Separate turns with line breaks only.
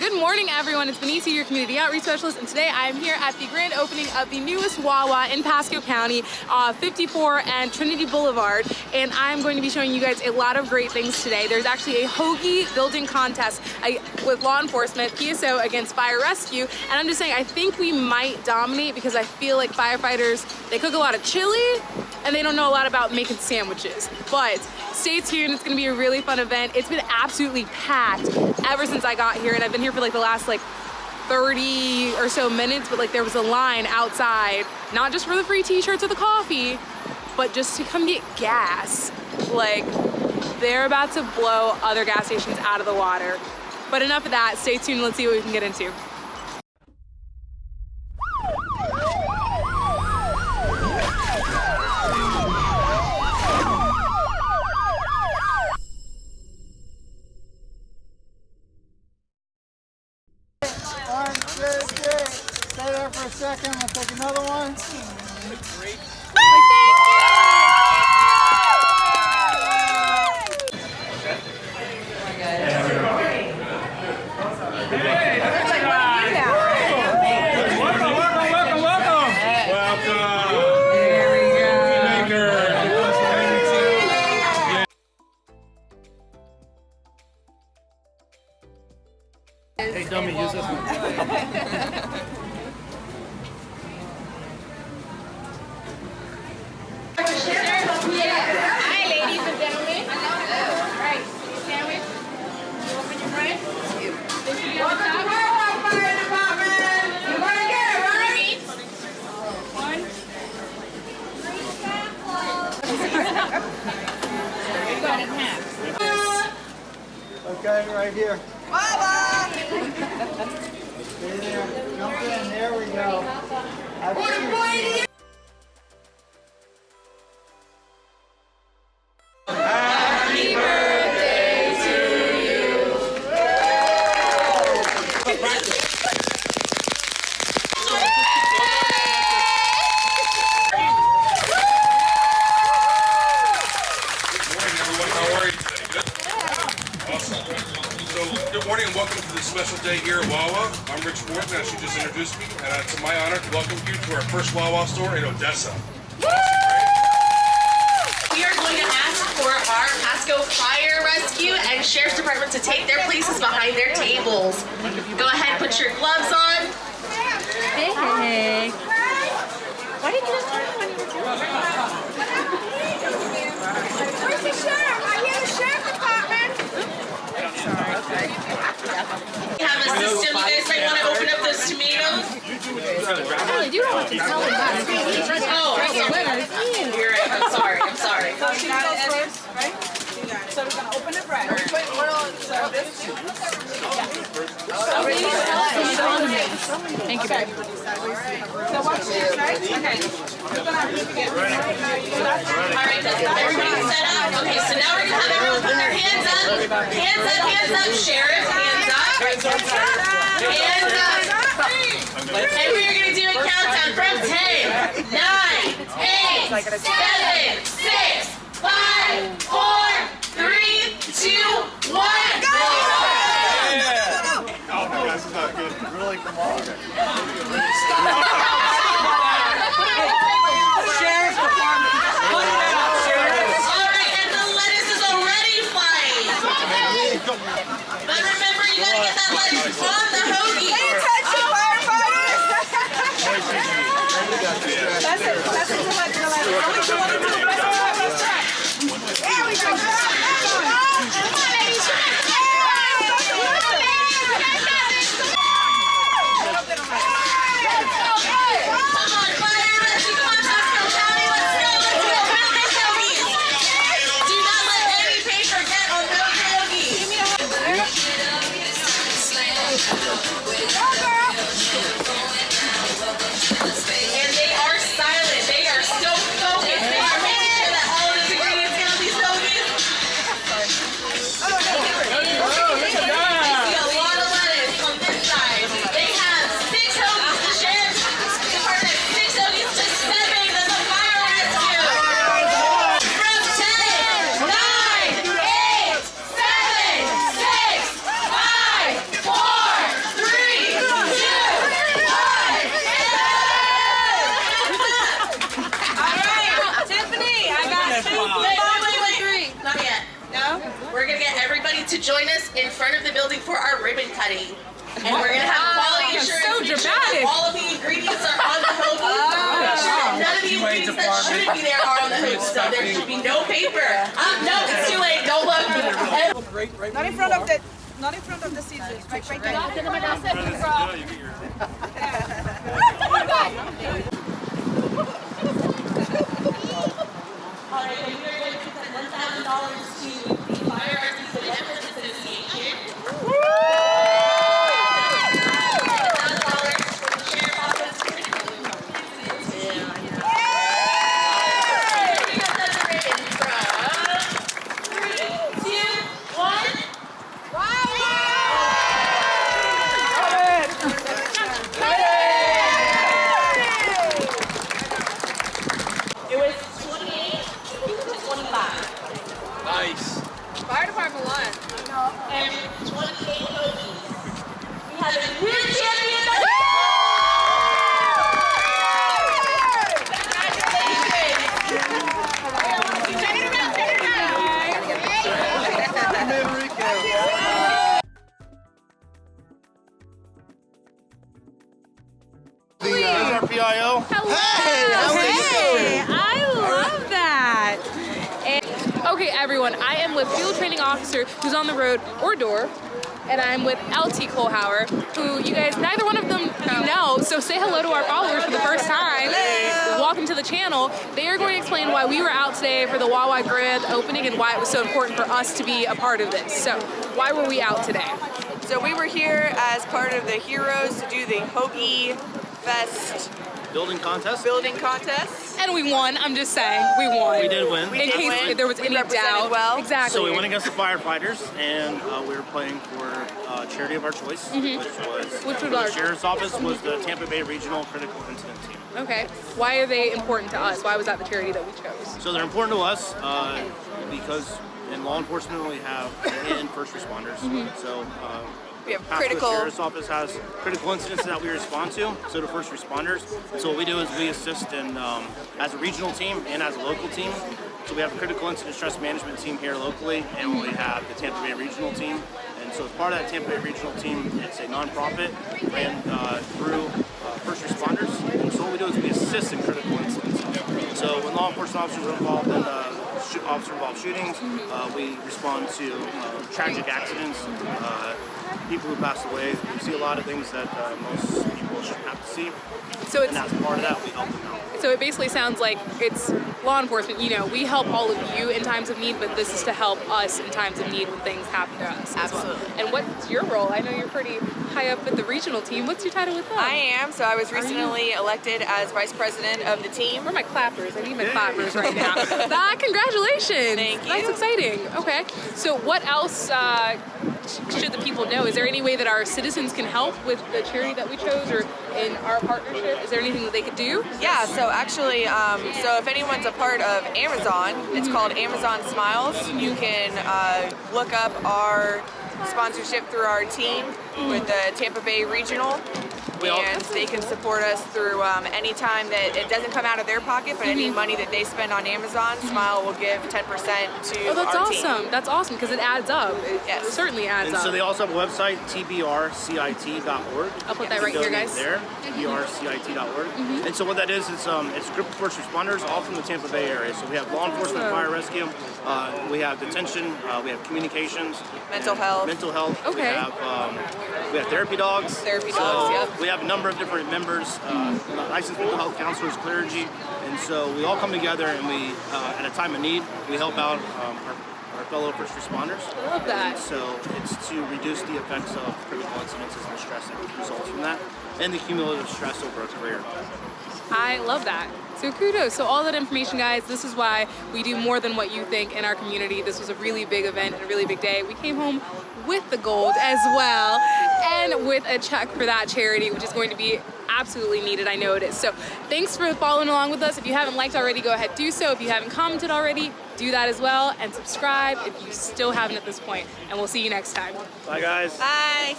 Good morning, everyone. It's Benicia, your community outreach specialist, and today I am here at the grand opening of the newest Wawa in Pasco County, uh, 54 and Trinity Boulevard, and I'm going to be showing you guys a lot of great things today. There's actually a hoagie building contest uh, with law enforcement, PSO against fire rescue, and I'm just saying I think we might dominate because I feel like firefighters, they cook a lot of chili, and they don't know a lot about making sandwiches, but stay tuned. It's gonna be a really fun event. It's been absolutely packed ever since I got here and I've been here for like the last like 30 or so minutes, but like there was a line outside, not just for the free t-shirts or the coffee, but just to come get gas. Like they're about to blow other gas stations out of the water. But enough of that, stay tuned, let's see what we can get into.
Second. We'll take another one.
Welcome,
Okay, right here. Stay there. Jump in. There we go. Have
special day here at Wawa. I'm Rich Morton, as you just introduced me, and it's my honor to welcome you to our first Wawa store in Odessa.
We are going to ask for our Pasco Fire Rescue and Sheriff's Department to take their places behind their tables. Go ahead, put your gloves on.
Hey. Why didn't you just tell me when you were
Where's the sheriff? I hear the sheriff department.
We have a system. You guys might want to open up those tomatoes.
Ellie, you don't have to tell them that.
Oh, I'm sorry. You're right. I'm sorry. I'm sorry.
She goes first, right? So we're gonna open the bread. Wait, what else? So this oh,
Thank you, babe.
So watch this, right? Okay. We're gonna have to get
All right, does everybody set up? Okay, so now we're gonna have everyone put their hands up. Hands up, hands up, Sheriff, hands up. Hands up. And we are gonna do a countdown from 10, 9, 8, 7, 6, 5, 4, 3, 2, 1, go!
Really, come on.
Join us in front of the building for our ribbon cutting. And we're gonna have quality
Wow,
assurance.
so
make sure
dramatic.
all of the ingredients are on the hoagie. Make sure that none of the ingredients that shouldn't be there are on the hoagie. So there should be no paper. Um, no, it's too late. Don't look.
Not in front of the, not in front of the scissors, right, right there.
Alright, and we are going to present one thousand dollars to the Fire Arts Benevolence Association. $1,000 for the Sheriff's Office. Here comes the ribbon from three, two, one. It was twenty-eight to twenty-five.
Nice.
Fire department won.
and 28 hoagies. We have a new champion. Congratulations.
There's our PIO.
Hello. Hey, I love that. And, okay, everyone, I am with Field Training Officer who's on the road or door. And I'm with LT Kohlhauer, who you guys, neither one of them you know, so say hello to our followers for the first time. Welcome to the channel. They are going to explain why we were out today for the Wawa Grand opening and why it was so important for us to be a part of this. So, why were we out today?
So we were here as part of the Heroes to do the Hoagie Fest
Building contest.
building contest.
And we won, I'm just saying, we won.
We did win.
We
In
did
case
win.
there was
We
any
represented
doubt.
well.
Exactly.
So we went against the firefighters, and uh, we were playing for uh, charity of our choice, which was.
Which was
the
our-
sheriff's office was the Tampa Bay Regional Critical Incident Team.
Okay. Why are they important to us? Why was that the charity that we chose?
So they're important to us uh, because in law enforcement we have and first responders. So uh,
We have critical-
The sheriff's office has critical incidents that we respond to. So do first responders. So what we do is we assist in um, as a regional team and as a local team. So we have a critical incident stress management team here locally, and we have the Tampa Bay regional team. And so as part of that Tampa Bay regional team, it's a nonprofit ran uh, through uh, first responders. And so what we do is we assist in critical incidents. So when law enforcement officers are involved in uh, officer-involved shootings, uh, we respond to uh, tragic accidents, uh, people who pass away. We see a lot of things that uh, most people shouldn't have to see,
So
and
it's
part of that, we help them out.
so it basically sounds like it's law enforcement. You know, we help all of you in times of need, but this is to help us in times of need when things happen to us. as well.
Absolutely.
And what's your role? I know you're pretty high up with the regional team. What's your title with them?
I am, so I was recently elected as vice president of the team.
Where are my clappers? I need my clappers right now. ah, congratulations!
Thank you.
That's exciting. Okay. So, what else uh, should the people know? Is there any way that our citizens can help with the charity that we chose, or in our partnership? Is there anything that they could do?
Yeah, so actually, um, so if anyone's a part of Amazon, it's called Amazon Smiles. You can uh, look up our sponsorship through our team with the Tampa Bay Regional.
We all-
and they can support us through um, any time that it doesn't come out of their pocket, but any money that they spend on Amazon, Smile will give 10% to
Oh, that's
our
awesome.
team.
That's awesome because it adds up. It
Yes.
certainly adds
And
up.
so they also have a website, tbrcit.org.
I'll put that right here, guys.
There, tbrcit.org. And so what that is, is um, it's a group of first responders, all from the Tampa Bay area. So we have law enforcement,
Awesome.
fire rescue, uh, we have detention, uh, we have communications,
Mental health.
mental health. We
Okay.
have um, we have therapy dogs.
Therapy
So
dogs, yep.
We have a number of different members, uh, licensed mental health counselors, clergy, and so we all come together and we, uh, at a time of need, we help out um, our, our fellow first responders.
I love that.
So it's to reduce the effects of critical incidences and the stress that results from that, and the cumulative stress over a career.
I love that. So kudos. So all that information, guys, this is why we do more than what you think in our community. This was a really big event and a really big day. We came home with the gold as well and with a check for that charity, which is going to be absolutely needed. I know it is. So thanks for following along with us. If you haven't liked already, go ahead, do so. If you haven't commented already, do that as well. And subscribe if you still haven't at this point. And we'll see you next time.
Bye, guys.
Bye.